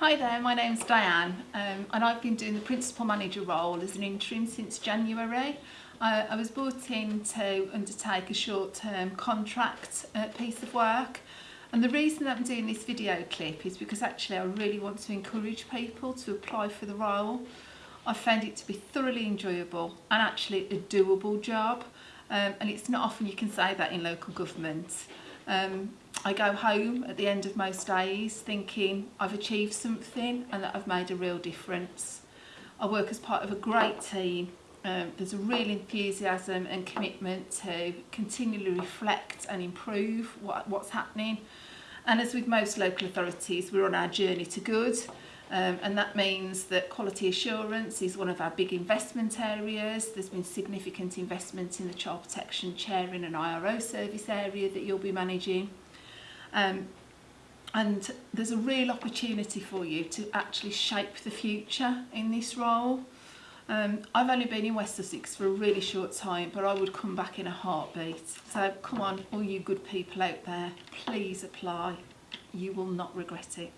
Hi there, my name's Diane um, and I've been doing the principal manager role as an interim since January. I, I was brought in to undertake a short-term contract uh, piece of work and the reason that I'm doing this video clip is because actually I really want to encourage people to apply for the role. I found it to be thoroughly enjoyable and actually a doable job um, and it's not often you can say that in local government. Um, I go home at the end of most days thinking I've achieved something and that I've made a real difference. I work as part of a great team. Um, there's a real enthusiasm and commitment to continually reflect and improve what, what's happening. And as with most local authorities, we're on our journey to good. Um, and that means that quality assurance is one of our big investment areas. There's been significant investment in the child protection chairing and IRO service area that you'll be managing. Um, and there's a real opportunity for you to actually shape the future in this role. Um, I've only been in West Sussex for a really short time, but I would come back in a heartbeat. So come on, all you good people out there, please apply. You will not regret it.